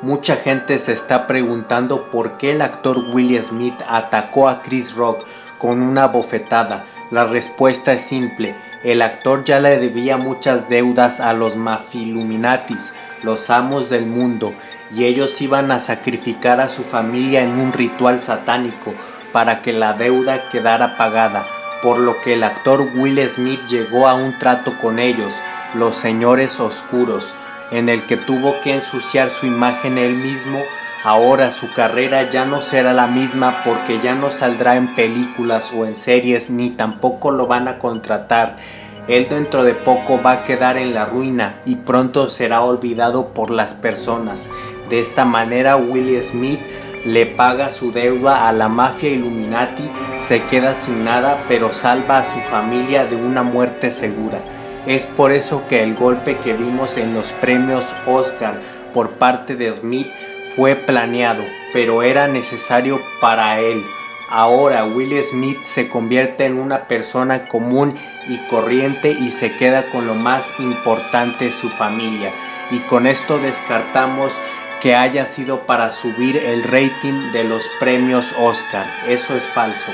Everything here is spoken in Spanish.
Mucha gente se está preguntando por qué el actor Will Smith atacó a Chris Rock con una bofetada. La respuesta es simple, el actor ya le debía muchas deudas a los mafiluminatis, los amos del mundo, y ellos iban a sacrificar a su familia en un ritual satánico para que la deuda quedara pagada, por lo que el actor Will Smith llegó a un trato con ellos, los señores oscuros, en el que tuvo que ensuciar su imagen él mismo, ahora su carrera ya no será la misma porque ya no saldrá en películas o en series ni tampoco lo van a contratar. Él dentro de poco va a quedar en la ruina y pronto será olvidado por las personas. De esta manera Will Smith le paga su deuda a la mafia Illuminati, se queda sin nada pero salva a su familia de una muerte segura. Es por eso que el golpe que vimos en los premios Oscar por parte de Smith fue planeado, pero era necesario para él. Ahora Will Smith se convierte en una persona común y corriente y se queda con lo más importante, su familia. Y con esto descartamos que haya sido para subir el rating de los premios Oscar. Eso es falso.